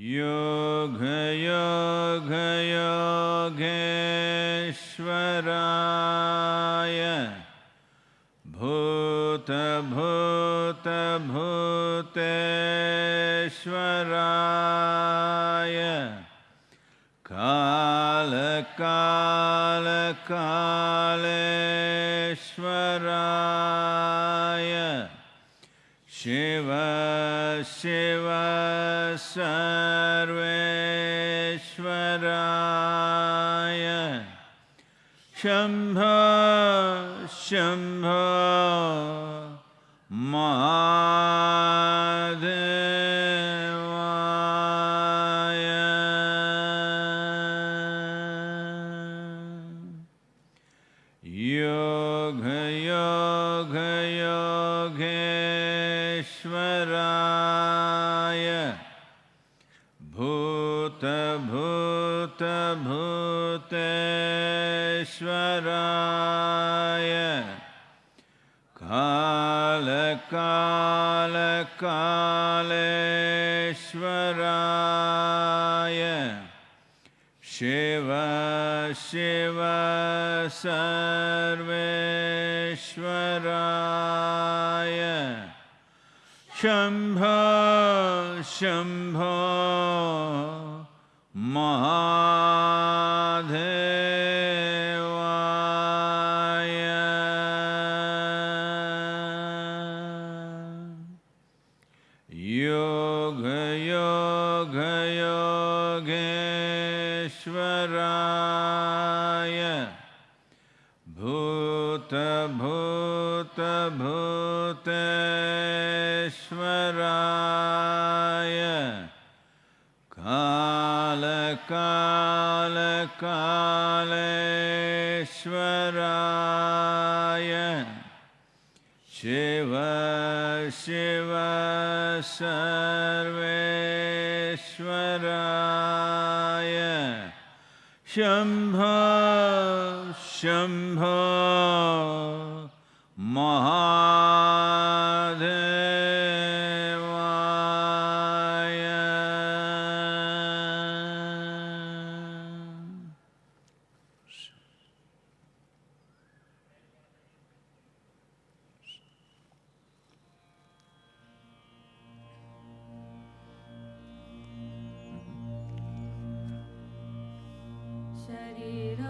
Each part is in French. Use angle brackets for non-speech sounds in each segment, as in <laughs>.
You. Shambha Shambha. Shiv शेवा सर्वेश्वराय। शम्भ शम्भ महा भूतेश्वराय कालकालकालेश्वराय। शिव शिव सर्वेश्वराय। शम्भ शम्भ Sarira.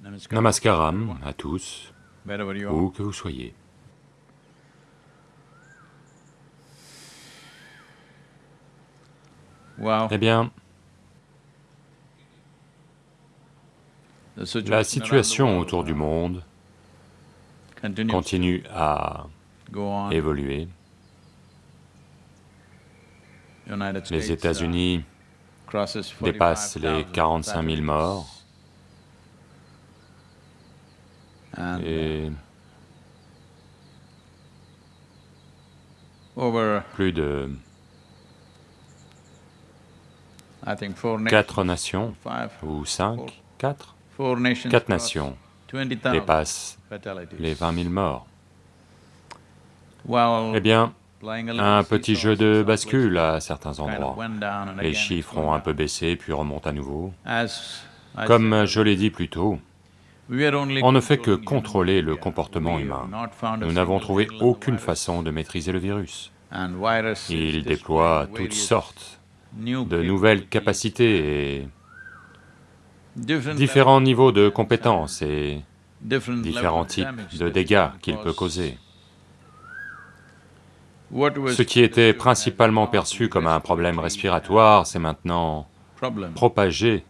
Namaskaram. À tous, où que vous soyez. Eh bien, la situation autour du uh, monde continue. à évoluer. Les uh, États-Unis crosses dépassent les 45,000 45 000 morts And et over, plus de quatre nations, ou cinq, quatre, quatre nations 20,000 dépassent les 20 000 morts. Eh bien, un petit jeu de bascule à certains endroits. Les chiffres ont un peu baissé puis remontent à nouveau. Comme je l'ai dit plus tôt, on ne fait que contrôler le comportement humain. Nous n'avons trouvé aucune façon de maîtriser le virus. Il déploie toutes sortes de nouvelles capacités et différents niveaux de compétences et différents types de dégâts qu'il peut cause. causer. Ce qui était principalement perçu comme un problème respiratoire, c'est maintenant propagé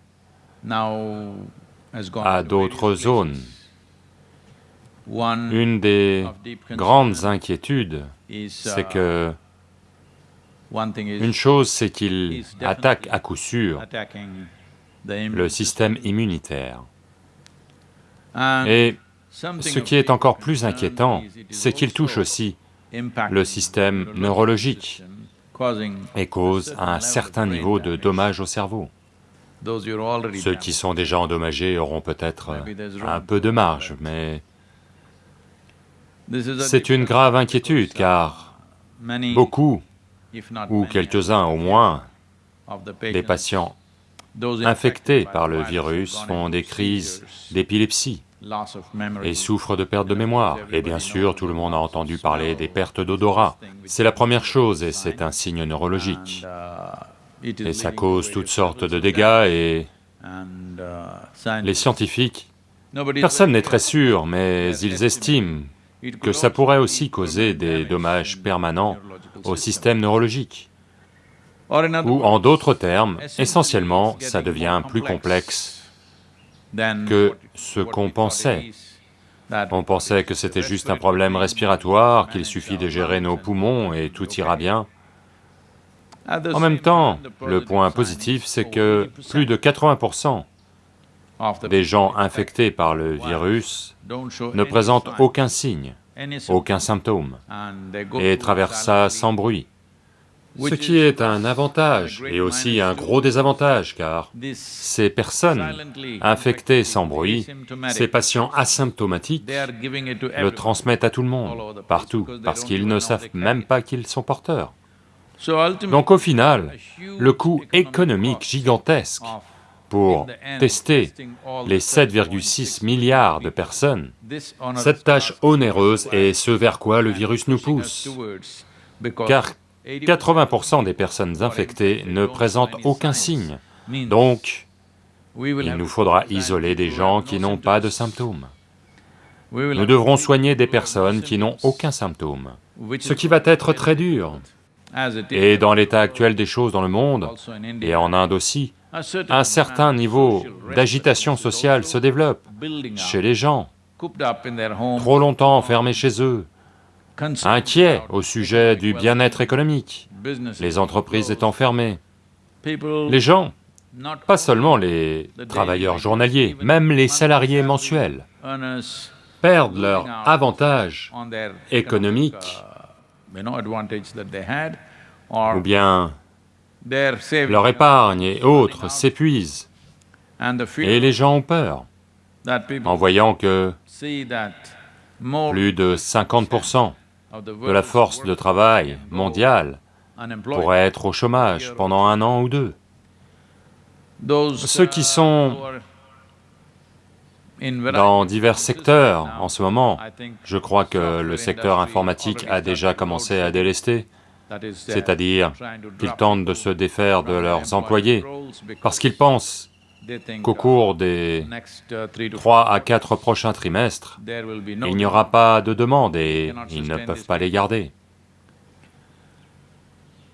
à d'autres zones. Une des grandes inquiétudes, is, c'est uh, que une chose, c'est qu'il attaque à coup sûr le système immunitaire. Et ce qui est encore plus inquiétant, c'est qu'il touche aussi le système neurologique et cause un certain niveau de dommage au cerveau. Ceux qui sont déjà endommagés auront peut-être room un peu de marge, mais c'est une grave inquiétude car uh, beaucoup, ou quelques-uns au moins, des patients infectés par le virus font des crises d'épilepsie et souffrent de perte de mémoire. Et bien sûr, tout le monde a entendu parler des pertes d'odorat. C'est la première chose et c'est un signe neurologique. Et ça cause toutes sortes de dégâts et uh, les scientifiques, personne n'est très sûr, mais ils estiment que ça pourrait aussi causer des dommages permanents au système neurologique. Ou en d'autres termes, essentiellement, ça devient plus complex complexe que ce qu'on pensait. On pensait que c'était juste un problème respiratoire, qu'il suffit de gérer nos poumons et tout ira bien. En même temps, le point positif, c'est que 80% plus de 80% of the des gens infectés par le virus ne présentent aucun signe, aucun symptôme, et traversent ça sans bruit. Ce qui est un avantage et aussi un gros désavantage, car ces personnes infectées sans bruit, ces patients asymptomatiques, le transmettent à tout le monde, partout, parce qu'ils ne savent même pas qu'ils sont porteurs. Donc au final, le coût économique gigantesque pour tester les the 7,6 milliards de personnes, cette tâche onéreuse est ce vers quoi le virus nous pousse, car 80% 80% des personnes infectées ne présentent aucun signe. Donc, il nous faudra isoler des gens qui no n'ont pas de symptômes. Nous devrons soigner des personnes qui n'ont aucun symptôme, ce qui va être très dur. Et dans l'état actuel des choses dans le monde, et en Inde aussi, un certain niveau d'agitation sociale se développe chez les gens, trop longtemps enfermés chez eux, inquiets au sujet du bien-être économique, les entreprises étant fermées. Les gens, pas seulement les travailleurs journaliers, même les salariés mensuels, perdent leur avantage économique ou bien leur épargne et autres s'épuisent. Et les gens ont peur en voyant que plus de 50% of the de la force de travail mondiale pourrait être au chômage pendant un an ou deux. Ceux qui uh, sont Dans divers secteurs, en ce moment, je crois que le secteur informatique a déjà commencé à délester, c'est-à-dire qu'ils tentent de se défaire de leurs employés, parce qu'ils pensent qu'au cours des next uh, three to trois à quatre prochains trimestres, il n'y aura pas de demande et ils ne peuvent pas les garder.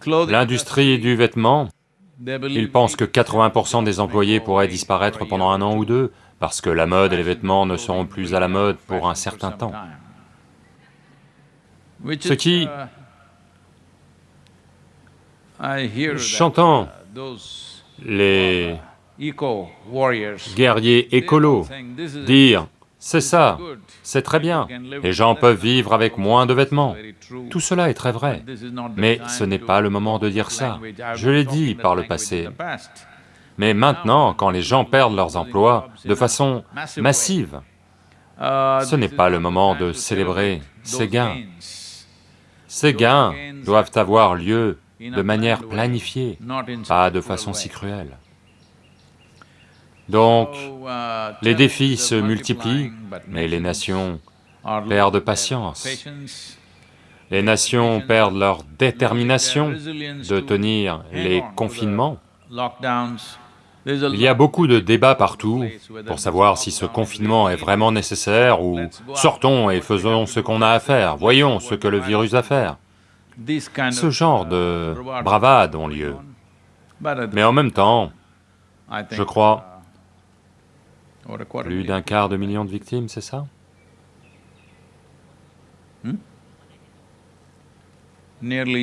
L'industrie du vêtement, ils pensent que 80% des employés pourraient disparaître pendant un an ou deux, parce que la mode et les vêtements ne seront plus à la mode pour un certain temps. Ce qui- those les guerriers écolos dire « c'est ça, c'est très bien, les gens peuvent vivre avec moins de vêtements ». Tout cela est très vrai, mais ce n'est pas le moment de dire ça. Je l'ai dit par le passé. Mais maintenant, quand les gens perdent leurs emplois de façon massive, ce n'est pas le moment de célébrer ces gains. ces gains doivent avoir lieu de manière planifiée, pas de façon si cruelle. Donc, les défis se multiplient, mais les nations perdent patience. Les nations perdent leur détermination de tenir les confinements. Il y a beaucoup de débats partout pour savoir si ce confinement est vraiment nécessaire ou sortons et faisons ce qu'on a à faire, voyons ce que le virus a à faire. Ce genre de bravades ont lieu. Mais en même temps, je crois, plus d'un quart de million de victimes, c'est ça?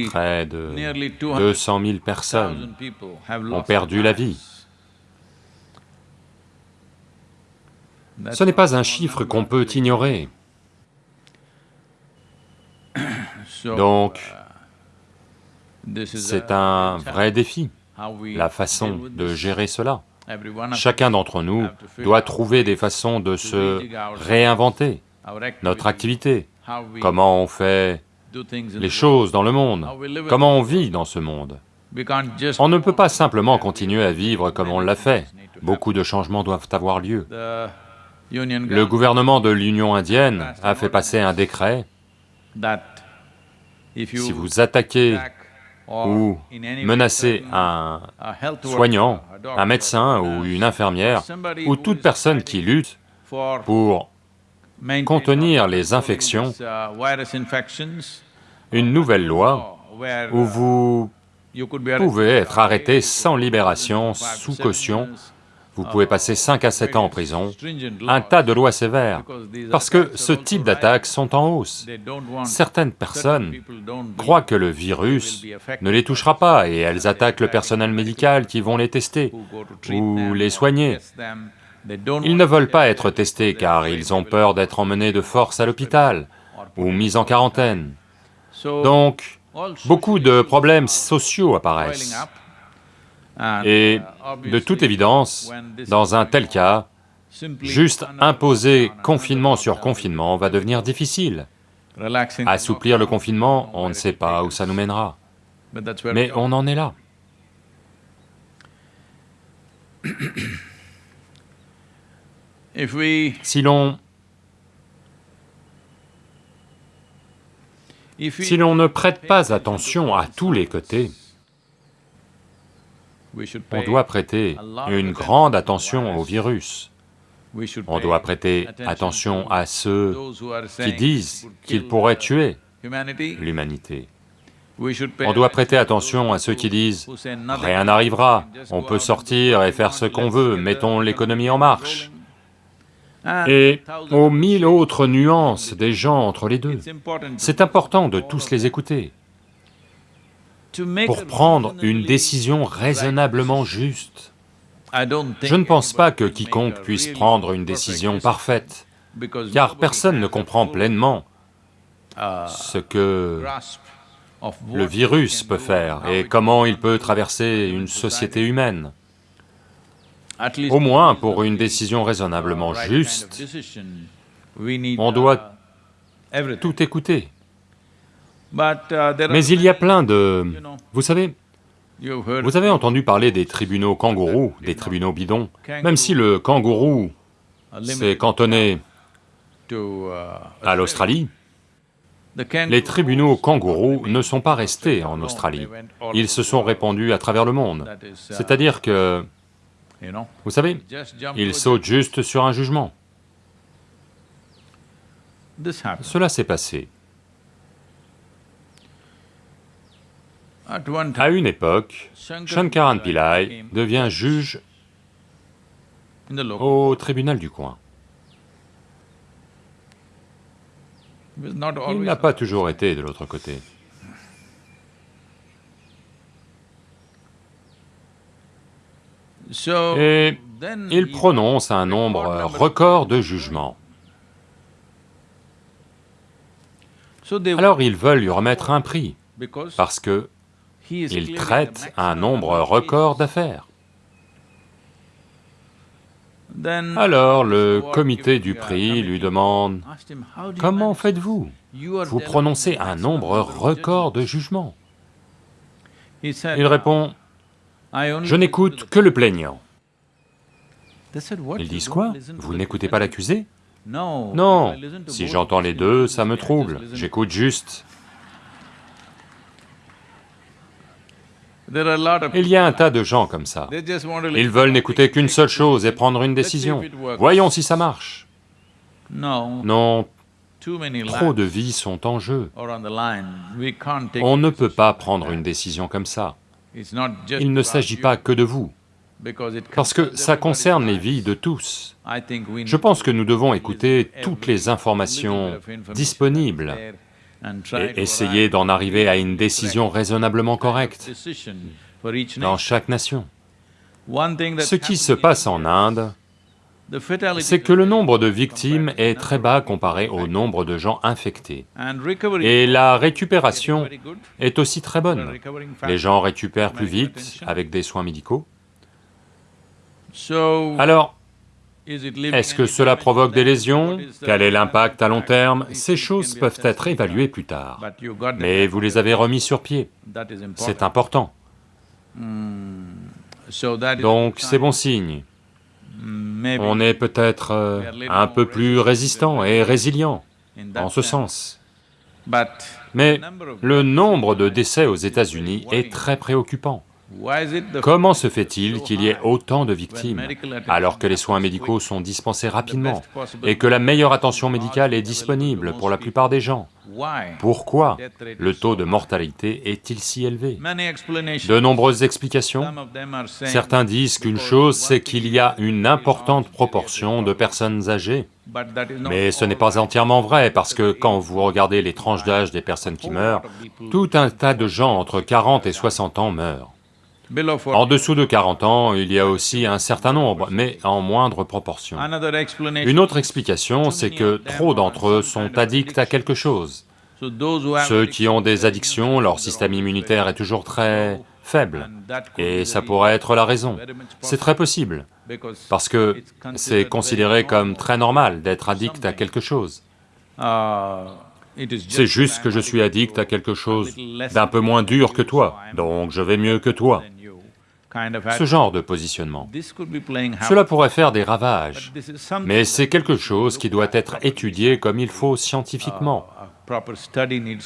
Près de 200 000 personnes ont perdu la vie. Ce n'est pas un chiffre qu'on peut ignorer. <coughs> Donc, c'est un vrai défi, la façon de gérer cela. Chacun d'entre nous doit trouver des façons de se réinventer, notre activité, comment on fait les choses dans le monde, comment on vit dans ce monde? On ne peut pas simplement continuer à vivre comme on l'a fait, beaucoup de changements doivent avoir lieu. Le gouvernement de l'Union indienne a fait passer un décret, si vous attaquez ou menacez un soignant, un médecin ou une infirmière, ou toute personne qui lutte pour contenir les infections, une nouvelle loi où vous pouvez être arrêté sans libération, sous caution, vous pouvez passer 5 à 7 ans en prison, un tas de lois sévères, parce que ce type d'attaques sont en hausse. Certaines personnes croient que le virus ne les touchera pas et elles attaquent le personnel médical qui vont les tester ou les soigner. Ils ne veulent pas être testés car ils ont peur d'être emmenés de force à l'hôpital ou mis en quarantaine. Donc, beaucoup de problèmes sociaux apparaissent. Et de toute évidence, dans un tel cas, juste imposer confinement sur confinement va devenir difficile. Assouplir le confinement, on ne sait pas où ça nous mènera, mais on en est là. Si l'on... Si l'on ne prête pas attention à tous les côtés, on doit prêter une grande attention au virus. On doit prêter attention à ceux qui disent qu'il pourrait tuer l'humanité. On doit prêter attention à ceux qui disent « rien n'arrivera, on peut sortir et faire ce qu'on veut, mettons l'économie en marche » et aux mille autres nuances des gens entre les deux. C'est important de tous les écouter pour prendre une décision raisonnablement juste. Je ne pense pas que quiconque puisse prendre une décision parfaite, car personne ne comprend pleinement ce que le virus peut faire et comment il peut traverser une société humaine. Au moins, pour une décision raisonnablement juste, on doit tout écouter. Mais il y a plein de... Vous savez, vous avez entendu parler des tribunaux kangourous, des tribunaux bidons, même si le kangourou s'est cantonné à l'Australie, les tribunaux kangourous ne sont pas restés en Australie, ils se sont répandus à travers le monde. C'est-à-dire que. Vous savez, Just jump il to saute juste sur un jugement. Cela s'est passé. À une époque, Shankaran Pillai devient juge au tribunal du coin. Il n'a pas toujours été de l'autre côté. Et il prononce un nombre record de jugements. Alors ils veulent lui remettre un prix, parce que il traite un nombre record d'affaires. Alors le comité du prix lui demande, asked him, "How do you comment faites-vous Vous prononcez un nombre record de judgments." jugements. Il répond, "I only je n'écoute to the-" que le plaignant. They said, "What, Ils disent quoi Vous n'écoutez pas defense?" l'accusé Non. Si j'entends les deux, ça me trouble, j'écoute juste. Il y a un tas de gens comme ça. Ils veulent n'écouter qu'une seule chose et prendre une décision. Voyons si ça marche. No, Non, trop de vies sont en jeu. on ne peut pas prendre une décision comme ça. Il ne s'agit pas que de vous, parce que ça concerne les vies de tous. Je pense que nous devons écouter to toutes les informations disponibles et essayer d'en arriver à une décision raisonnablement correcte dans chaque nation. Ce qui se passe en Inde, c'est que le nombre de victimes est très bas comparé au nombre de gens infectés. Et la récupération est aussi très bonne. Les gens récupèrent plus vite avec des soins médicaux. Alors, est-ce que cela provoque des lésions? Quel est l'impact à long terme? Ces choses peuvent être évaluées plus tard. Mais vous les avez remis sur pied. C'est important. Donc c'est bon sign. signe. On est peut-être euh, un peu plus résistant et résilient en ce sens. Mais le nombre de décès aux États-Unis est très préoccupant. Comment se fait-il qu'il y ait autant de victimes alors que les soins médicaux sont dispensés rapidement et que la meilleure attention médicale est disponible pour la plupart des gens? Pourquoi le taux de mortalité est-il si élevé? De nombreuses explications. Certains disent qu'une chose, c'est qu'il y a une importante proportion de personnes âgées. Mais ce n'est pas entièrement vrai, parce que quand vous regardez les tranches d'âge des personnes qui meurent, tout un tas de gens entre 40 et 60 ans meurent. Below 40. En dessous de 40 ans, il y a aussi un certain nombre, mais en moindre proportion. Une autre explication, c'est que trop d'entre eux sont addicts à quelque chose. Ceux qui ont des addiction, addictions, leur système immunitaire est toujours très faible. Et ça pourrait être la raison. C'est très possible, parce que c'est considéré comme très normal d'être addict à quelque chose. Uh, C'est just juste que je suis addict à quelque chose d'un peu moins dur que toi, donc je vais mieux que toi. Ce genre de positionnement. Cela pourrait faire des ravages, mais c'est quelque chose qui doit être étudié comme il faut scientifiquement. Uh,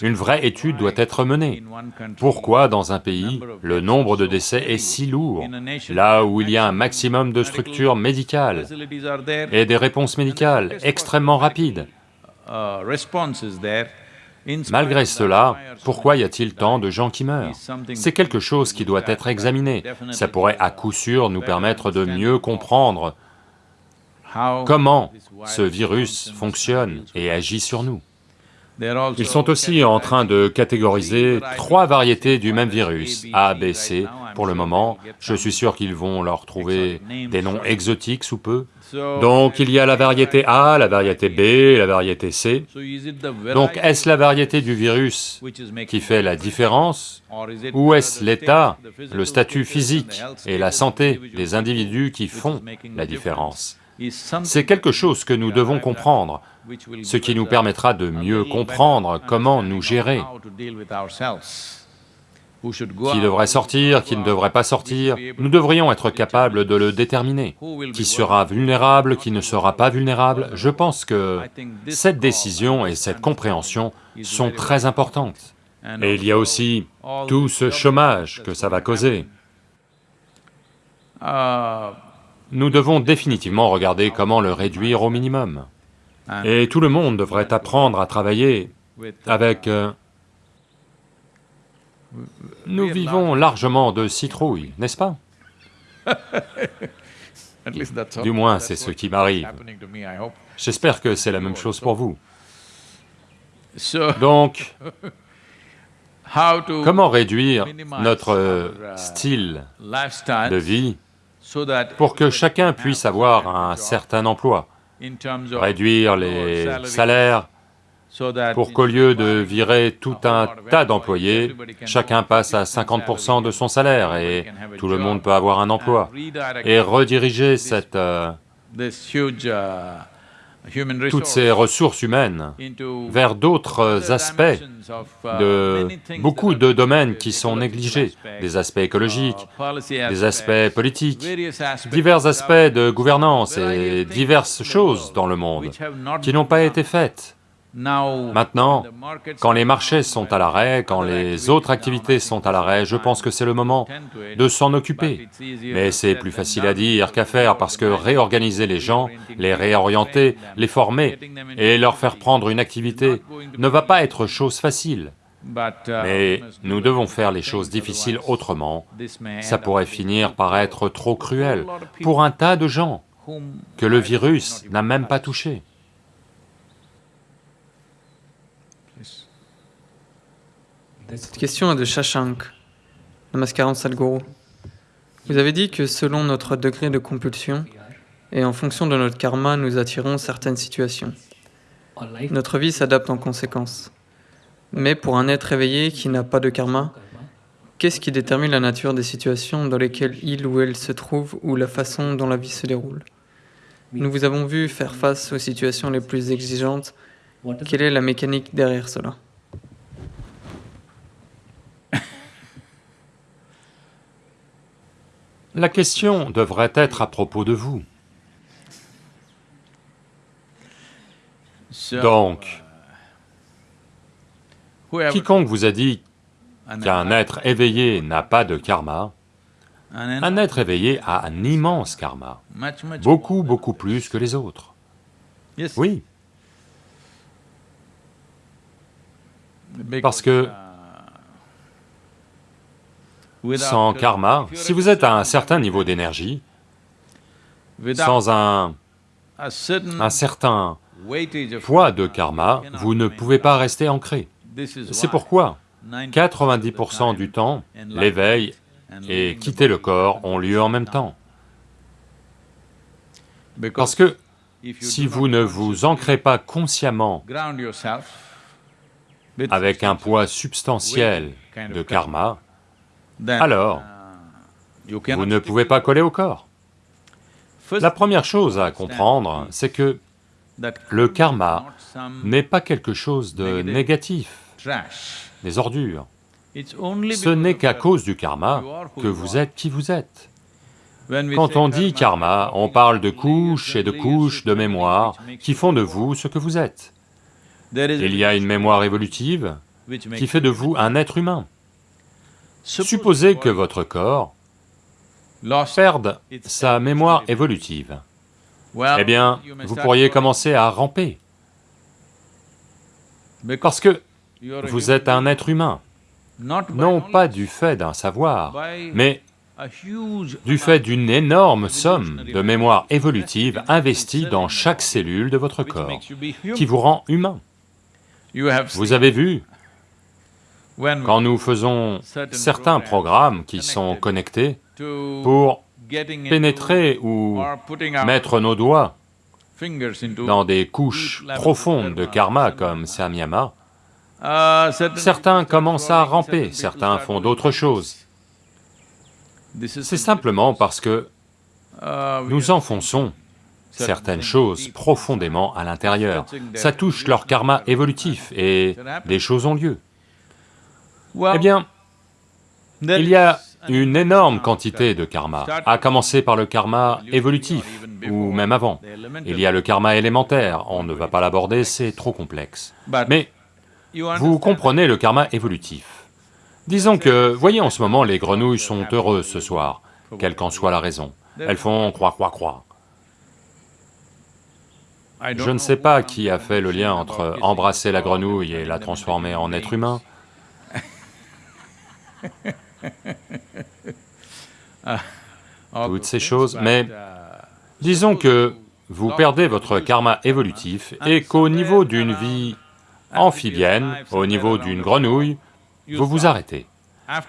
Une vraie étude doit être menée. Pourquoi dans un pays, le nombre de décès est si lourd, là où il y a un maximum de structures médicales et des réponses médicales extrêmement rapides Malgré cela, pourquoi y a-t-il tant de gens qui meurent C'est quelque chose qui doit être examiné. Ça pourrait à coup sûr nous permettre de mieux comprendre comment ce virus fonctionne et agit sur nous. Ils sont aussi en train de catégoriser trois variétés du même virus, A, B, C. Pour le moment, je suis sûr qu'ils vont leur trouver des noms exotiques sous peu. Donc il y a la variété A, la variété B la variété C. Donc est-ce la variété du virus qui fait la différence ou est-ce l'état, le statut physique et la santé des individus qui font la différence? C'est quelque chose que nous devons comprendre, ce qui us nous permettra de mieux comprendre comment nous gérer, qui devrait sortir, qui ne devrait pas sortir. Nous devrions être capables de le déterminer. Qui sera vulnérable, qui ne sera pas vulnérable Je pense que cette décision et cette compréhension sont très importantes. Et il y a aussi tout ce chômage que ça va causer. nous devons définitivement regarder comment le réduire au minimum. Et tout le monde devrait apprendre à travailler avec... Nous vivons largement. de citrouilles, n'est-ce pas? <laughs> Du moins, c'est ce qui m'arrive. J'espère que c'est la même chose pour vous. Donc, <laughs> comment réduire notre euh, style de vie pour que chacun puisse avoir un certain emploi, réduire les salaires pour qu'au lieu de virer tout un tas d'employés, chacun passe à 50% de son salaire et tout le monde peut avoir un emploi. Et rediriger cette, euh, uh, toutes ces ressources humaines vers d'autres aspects de beaucoup de domaines qui sont négligés, des aspects écologiques, des aspects, politiques, divers aspects de gouvernance et diverses choses dans le monde qui n'ont pas été faites. Maintenant, quand les marchés sont à l'arrêt, quand les autres activités sont à l'arrêt, je pense que c'est le moment de s'en occuper. Mais c'est plus facile à dire qu'à faire parce que réorganiser les gens, les réorienter, les former et leur faire prendre une activité ne va pas être chose facile. Uh, Mais nous devons faire les choses difficiles autrement. Ça pourrait finir par être trop cruel pour un tas de gens que le virus n'a même pas touché. Cette question est de Shashank, Namaskaram Sadhguru. Vous avez dit que selon notre degré de compulsion et en fonction de notre karma, nous attirons certaines situations. Notre vie s'adapte en conséquence. Mais pour un être éveillé qui n'a pas de karma, qu'est-ce qui détermine la nature des situations dans lesquelles il ou elle se trouve ou la façon dont la vie se déroule? Nous vous avons vu faire face aux situations les plus exigeantes. Quelle est la mécanique derrière cela? La question devrait être à propos de vous. Donc, whoever- quiconque vous a dit qu'un être éveillé n'a pas de karma, un être éveillé a un immense karma, beaucoup, beaucoup plus que les autres. Oui, parce que uh, sans karma, si vous êtes à un certain niveau d'énergie, sans un, un certain poids de karma, vous ne pouvez pas rester ancré. C'est pourquoi 90% 90% du temps, l'éveil et quitter le corps ont lieu en même temps. Parce que si vous ne vous ancrez pas consciemment avec un poids substantiel de karma, alors uh, cannot vous ne pouvez pas coller au corps. La première chose à comprendre, c'est que le karma n'est pas quelque chose de négatif, des ordures. Ce n'est qu'à cause du karma que vous êtes qui vous êtes. Quand on dit karma, on parle de couches et de couches de mémoire qui font de vous ce que vous êtes. Il y a une mémoire évolutive qui fait de vous un être humain. Suppose Supposez que votre corps perde sa mémoire évolutive. Eh bien, vous pourriez commencer à ramper, parce que vous êtes un être humain, non pas du fait d'un savoir, mais du fait d'une énorme somme de mémoire évolutive investie dans chaque cellule de votre corps, qui vous rend humain. Vous avez vu, quand nous faisons certains programmes qui sont connectés pour pénétrer ou mettre nos doigts dans des couches profondes de karma comme Samyama, certain certains commencent à ramper, certains font d'autres choses. C'est simplement parce que we nous enfonçons certain certaines choses profondément à l'intérieur. Ça touche leur karma évolutif et des choses ont lieu. Eh bien, il y a une énorme quantité de karma, à commencer par le karma évolutif, ou même avant. Il y a le karma élémentaire, on ne va pas l'aborder, c'est trop complexe. Mais vous comprenez le karma évolutif. Disons que, voyez en ce moment, les grenouilles sont heureuses ce soir, quelle qu'en soit la raison. elles font croix, croix, croix. Je ne sais pas qui a fait le lien entre embrasser la grenouille et la transformer en être humain. Toutes ces choses, mais disons que vous perdez votre karma évolutif et qu'au niveau d'une vie amphibienne, au niveau d'une grenouille, vous vous arrêtez.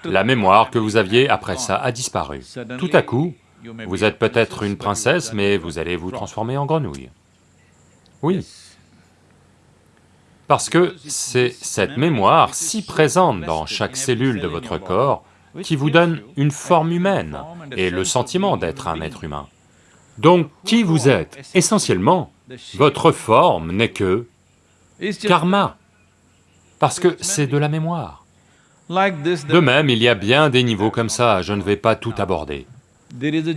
La mémoire que vous aviez après ça a disparu. Tout à coup, vous êtes peut-être une princesse, mais vous allez vous transformer en grenouille. Oui. Parce que c'est cette mémoire si présente dans chaque cellule de votre corps qui vous donne une forme humaine et le sentiment d'être un être humain. Donc, qui vous êtes Essentiellement, votre forme n'est que karma, parce que c'est de la mémoire. De même, il y a bien des niveaux comme ça, je ne vais pas tout aborder.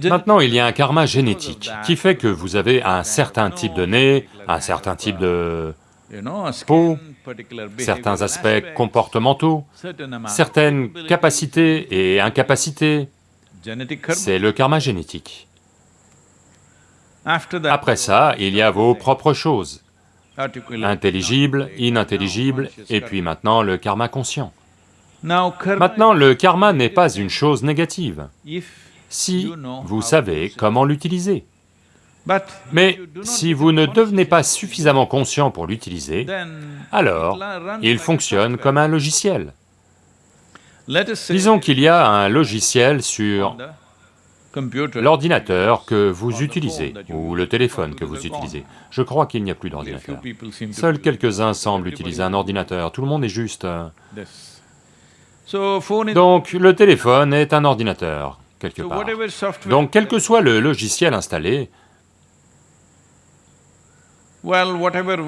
Maintenant, il y a un karma génétique qui fait que vous avez un certain type de nez, un certain type de peau, certains aspects comportementaux, certaines capacités et incapacités. C'est le karma génétique. Après ça, il y a vos propres choses, intelligibles, inintelligibles, et puis maintenant le karma conscient. Maintenant, le karma n'est pas une chose négative, si vous savez comment l'utiliser. Mais si vous ne devenez pas suffisamment conscient pour l'utiliser, alors il fonctionne comme un logiciel. Disons qu'il y a un logiciel sur l'ordinateur que vous utilisez, ou le téléphone que vous utilisez. Je crois qu'il n'y a plus d'ordinateur. Seuls quelques-uns semblent utiliser un ordinateur, tout le monde est juste... Donc le téléphone est un ordinateur, quelque part. Donc quel que soit le logiciel installé,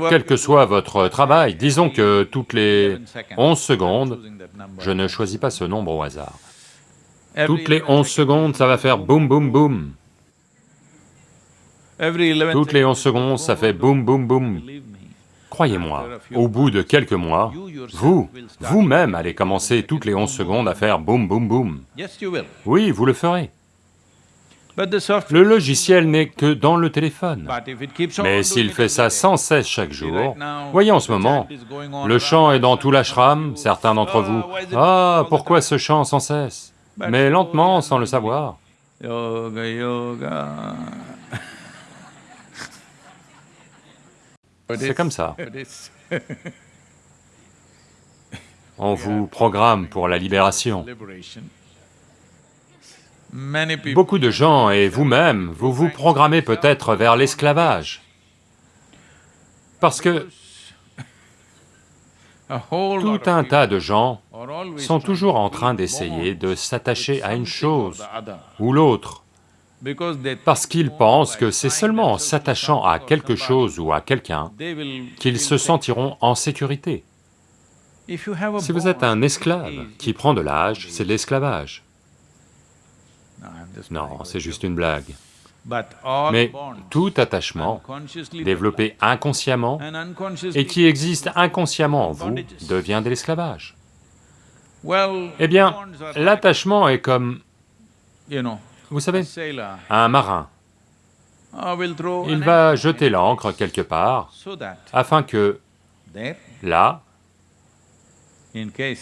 quel que soit votre travail, disons que toutes les 11 secondes, je ne choisis pas ce nombre au hasard, toutes les 11 secondes, ça va faire boum boum boum. Toutes les 11 secondes, ça fait boum boum boum. Croyez-moi, au bout de quelques mois, vous, vous-même allez commencer toutes les 11 secondes à faire boum boum boum. Oui, vous le ferez. Le logiciel n'est que dans le téléphone. Mais s'il fait ça sans cesse chaque jour, voyez en ce moment, le chant est dans tout l'ashram, certains d'entre vous, « Ah, pourquoi ce chant sans cesse ?» Mais lentement, sans le savoir. Yoga, yoga. <laughs> C'est comme ça. On <laughs> vous programme pour la libération. Beaucoup de gens, et vous-même, vous vous programmez peut-être vers l'esclavage. Parce que tout un tas de gens sont toujours en train d'essayer de s'attacher à une chose ou l'autre, parce qu'ils pensent que c'est seulement en s'attachant à quelque chose ou à quelqu'un qu'ils se sentiront en sécurité. Si vous êtes un esclave qui prend de l'âge, c'est de l'esclavage. Non, c'est juste une blague. Mais tout attachement développé inconsciemment et qui existe inconsciemment en vous devient de l'esclavage. Eh bien, l'attachement est comme, vous savez, un marin. Il va jeter l'ancre quelque part afin que, là,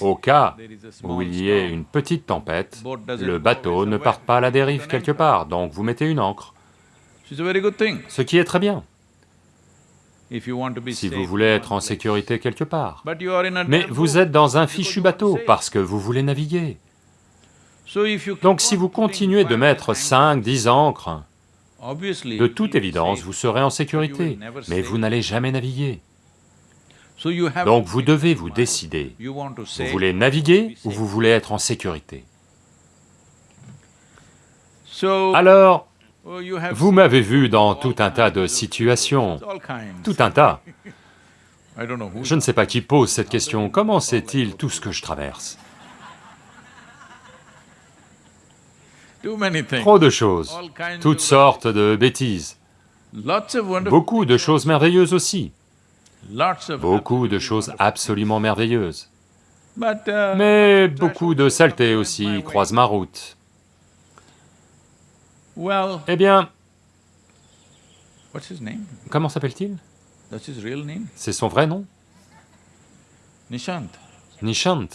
au cas où il y ait une petite tempête, le bateau ne parte pas à la dérive quelque part, donc vous mettez une ancre, ce qui est très bien, si vous voulez être en sécurité quelque part. Mais vous êtes dans un fichu bateau parce que vous voulez naviguer. Donc si vous continuez de mettre 5, 10 ancres, de toute évidence, vous serez en sécurité, mais vous n'allez jamais naviguer. Donc vous devez vous décider, vous voulez naviguer ou vous voulez être en sécurité. Alors, vous m'avez vu dans tout un tas de situations, tout un tas. Je ne sais pas qui pose cette question, comment sait-il tout ce que je traverse? Trop de choses, toutes sortes de bêtises, beaucoup de choses merveilleuses aussi, beaucoup de choses absolument merveilleuses. Mais beaucoup de saletés aussi croisent ma route. Eh bien, comment s'appelle-t-il? C'est son vrai nom? Nishant. Nishant,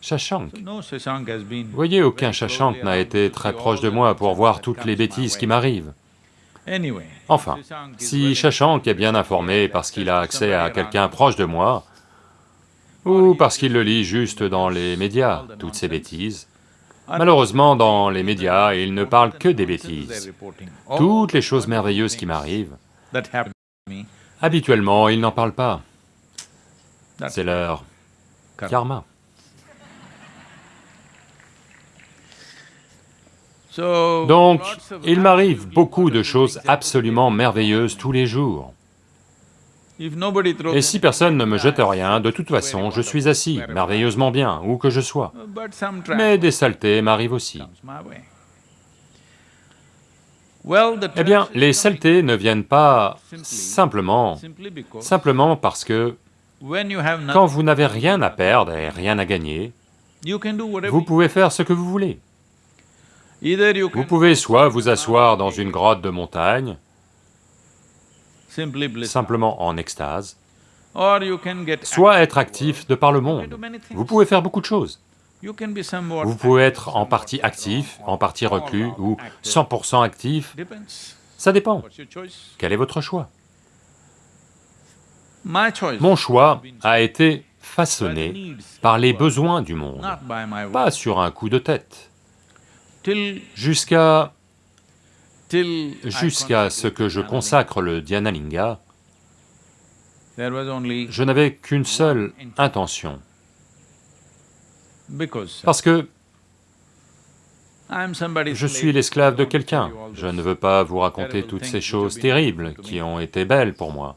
Shashank. Vous voyez, aucun Shashank n'a été très proche de moi pour voir toutes les bêtises qui m'arrivent. Enfin, si Shashank est bien informé parce qu'il a accès à quelqu'un proche de moi, ou parce qu'il le lit juste dans les médias, toutes ces bêtises, malheureusement, dans les médias, il ne parle que des bêtises. Toutes les choses merveilleuses qui m'arrivent, habituellement, il n'en parle pas. C'est leur karma. karma. So, Donc, il m'arrive beaucoup de choses absolument merveilleuses tous les jours. Et si personne ne me jette rien, de toute façon, je suis assis, merveilleusement bien, où que je sois. Mais des saletés m'arrivent aussi. Eh bien, les saletés ne viennent pas simplement, simplement parce que quand vous n'avez rien à perdre et rien à gagner, vous pouvez faire ce que vous voulez. Vous pouvez soit vous asseoir dans une grotte de montagne, simplement en extase, soit être actif de par le monde. Vous pouvez faire beaucoup de choses. Vous pouvez être en partie actif, en partie reclus, ou 100% actif, ça dépend. Quel est votre choix? Mon choix a été façonné par les besoins du monde, pas sur un coup de tête, jusqu'à ce que je consacre le Dhyanalinga, je n'avais qu'une seule intention, parce que je suis l'esclave de quelqu'un. Je ne veux pas vous raconter toutes ces choses terribles qui ont été belles pour moi.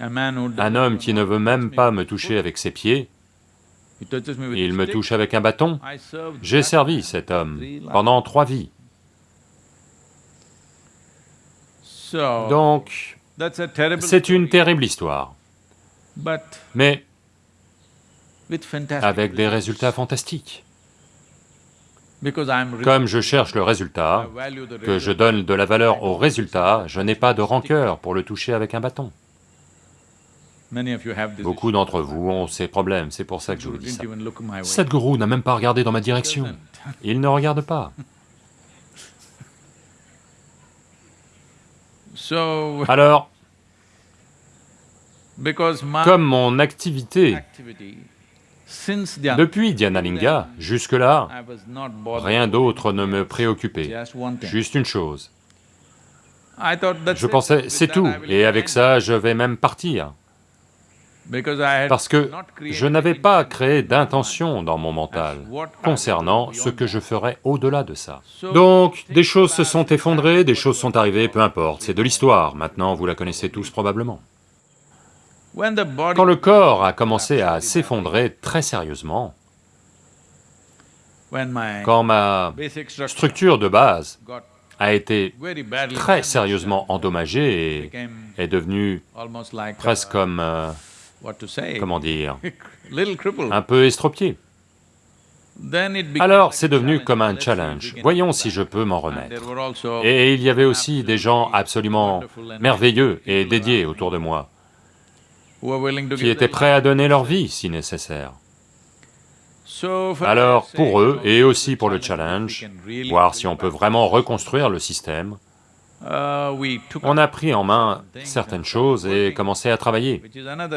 Un homme qui ne veut même me pas me toucher avec ses pieds, il me touche avec un bâton. J'ai servi cet homme pendant trois vies. Donc, c'est une terrible histoire, mais avec des résultats fantastiques. Comme je cherche le résultat, que je donne de la valeur au résultat, je n'ai pas de rancœur pour le toucher avec un bâton. Beaucoup d'entre vous ont ces problèmes, c'est pour ça que je vous dis ça. Sadhguru n'a même pas regardé dans ma direction. Il ne regarde pas. <laughs> Alors, <laughs> comme mon activité depuis Dhyanalinga, jusque-là, rien d'autre ne me préoccupait. Juste une chose. Je pensais, c'est tout, et avec ça, je vais même partir. Parce que je n'avais pas créé d'intention dans mon mental concernant ce que je ferais au-delà de ça. Donc, des choses se sont effondrées, des choses sont arrivées, peu importe, c'est de l'histoire, maintenant vous la connaissez tous probablement. Quand le corps a commencé à s'effondrer très sérieusement, quand ma structure de base a été très sérieusement endommagée et est devenue presque comme, euh, comment dire, <laughs> un peu became Alors c'est devenu comme un challenge. Voyons si je peux m'en remettre. Et il y avait aussi des gens absolument merveilleux et dédiés autour de moi, qui étaient prêts à donner leur vie si nécessaire. Alors, pour eux, et aussi pour le challenge, voir si on peut vraiment reconstruire le système, on up a pris en main certaines choses et commencé à travailler,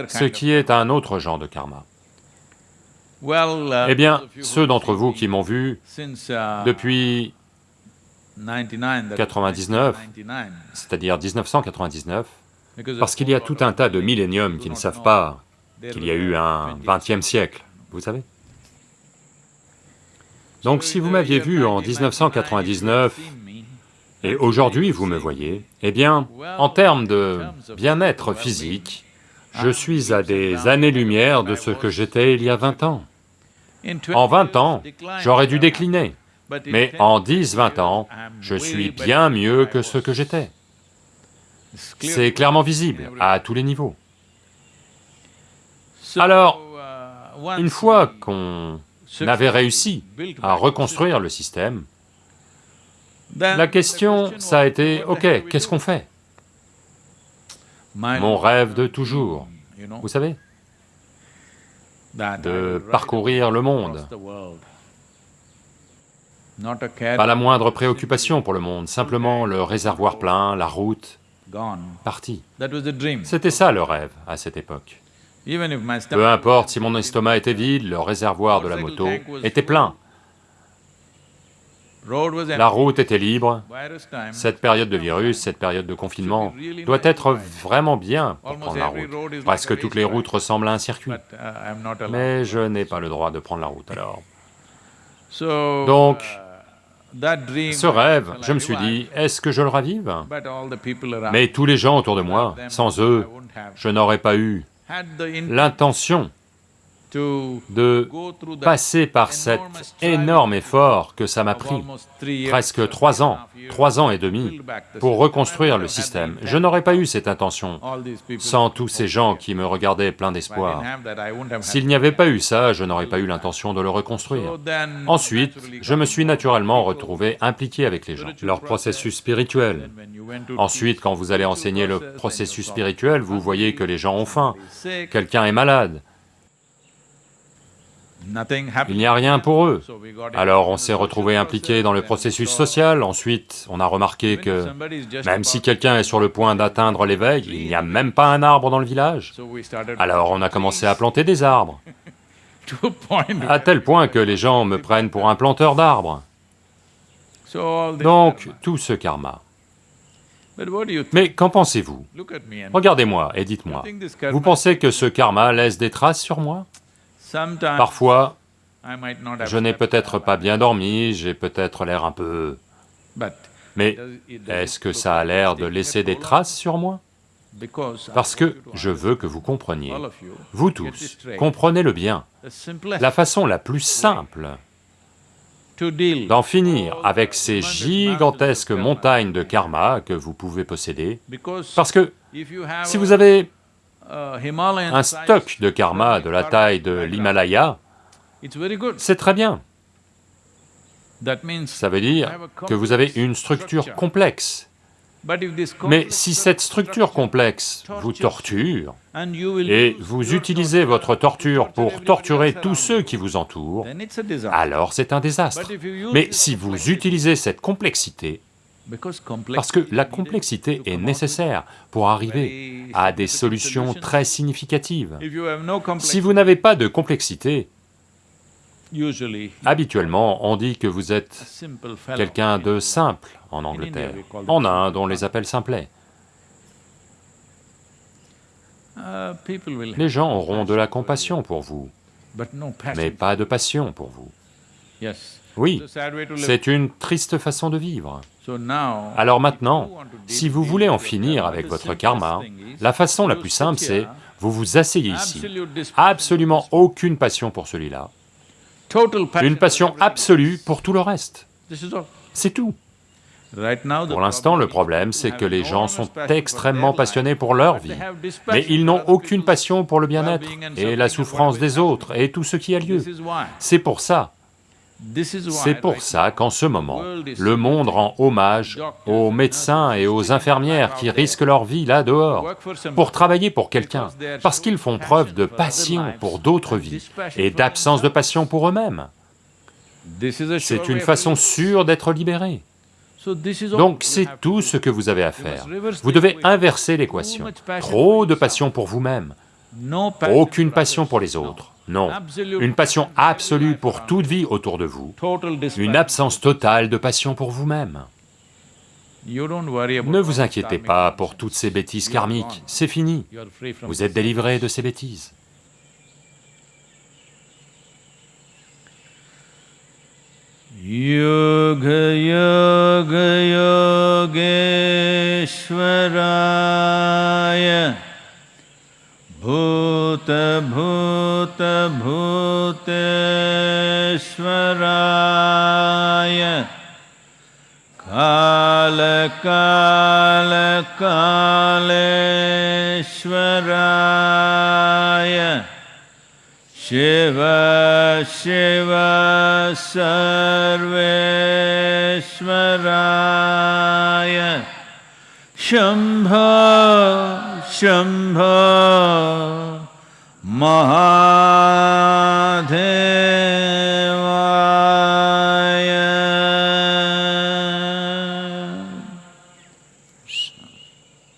ce qui est un autre genre de karma. Uh, Eh bien, ceux d'entre vous qui m'ont vu uh, depuis 99, that was 99, 1999, c'est-à-dire 1999, because parce qu'il y a tout un tas de milléniums qui ne savent pas qu'il y a eu un 20th vingtième siècle, vous savez. Donc si vous m'aviez vu en 1999 et aujourd'hui vous me voyez, eh bien, en termes de bien-être physique, je suis à des années-lumière de ce que j'étais il y a 20 ans. En 20 ans, j'aurais dû décliner, mais en 10-20 ans, je suis bien mieux que ce que j'étais. C'est clairement visible, à tous les niveaux. Alors, Une fois qu'on avait réussi à reconstruire le système, La the question, ça a été, ok, qu'est-ce qu'on fait? Mon rêve de toujours, vous savez, de parcourir le monde. Pas la moindre préoccupation pour le monde, simplement le réservoir plein, la route, dream. C'était ça le rêve à cette époque. Peu importe si mon estomac était vide, le réservoir de la moto était plein, la route était libre. Cette période de virus, cette période de confinement doit être vraiment bien pour prendre la route. Presque toutes les routes ressemblent à un circuit. uh. Mais je n'ai pas le droit de prendre la route <laughs> alors. Donc, uh, Ce rêve, je me suis dit, est-ce que je le ravive? Mais tous les gens autour de moi, sans eux, je n'aurais pas eu l'intention de passer par cet énorme effort que ça m'a pris, presque trois ans, trois ans et demi, pour reconstruire le système. Je n'aurais pas eu cette intention sans tous ces gens qui me regardaient plein d'espoir. S'il n'y avait pas eu ça, je n'aurais pas eu l'intention de le reconstruire. Ensuite, je me suis naturellement retrouvé impliqué avec les gens, leur processus spirituel. Ensuite, quand vous allez enseigner le process, processus spirituel, vous voyez que les gens ont faim, quelqu'un est malade, il n'y a rien pour eux. Alors on s'est retrouvé impliqué dans le processus social, ensuite on a remarqué que même si quelqu'un est sur le point d'atteindre l'éveil, il n'y a même pas un arbre dans le village. Alors on a commencé à planter des arbres, <laughs> à tel point que les gens me prennent pour un planteur d'arbres. Donc tout ce karma. Mais qu'en pensez-vous? Regardez-moi et dites-moi, vous pensez que ce karma laisse des traces sur moi? Parfois, je n'ai peut-être pas bien dormi, j'ai peut-être l'air un peu... Mais est-ce que ça a l'air de laisser des traces sur moi? Parce que je veux que vous compreniez, vous tous, comprenez-le bien, la façon la plus simple d'en finir avec ces gigantesques montagnes de karma que vous pouvez posséder, parce que si vous avez un size stock de karma de la taille de l'Himalaya, c'est très bien. Ça veut dire que vous avez une structure complexe. Mais si cette structure complexe vous torture, et vous utilisez votre torture pour torturer tous ceux qui vous entourent, alors c'est un désastre. Mais si vous utilisez cette complexité, parce que la complexité est nécessaire pour arriver à des solutions très significatives. Si vous n'avez pas de complexité, habituellement on dit que vous êtes quelqu'un de simple en Angleterre. En Inde, on les appelle simplets. Les gens auront de la compassion pour vous, mais pas de passion pour vous. Oui, c'est une triste façon de vivre. Alors maintenant, si vous voulez en finir avec votre karma, la façon la plus simple c'est, vous vous asseyez ici. Absolument aucune passion pour celui-là. Une passion absolue pour tout le reste. C'est tout. Pour l'instant, le problème, c'est que les gens sont extrêmement passionnés pour leur vie, mais ils n'ont aucune passion pour le bien-être et la souffrance des autres et tout ce qui a lieu. C'est pour ça, c'est pour ça qu'en ce moment, le monde rend hommage aux médecins et aux infirmières qui risquent leur vie là dehors pour travailler pour quelqu'un, parce qu'ils font preuve de passion pour d'autres vies et d'absence de passion pour eux-mêmes. C'est une façon sûre d'être libéré. Donc c'est tout ce que vous avez à faire. Vous devez inverser l'équation. Trop de passion pour vous-même aucune passion pour les autres, non, une passion absolue pour toute vie autour de vous, une absence totale de passion pour vous-même. Ne vous inquiétez pas pour toutes ces bêtises karmiques, c'est fini, vous êtes délivré de ces bêtises. भूत भूत भूतेश्वराय। काल काल कालेश्वराय। शिव शिव सर्वेश्वराय। शम्भ शम्भ महा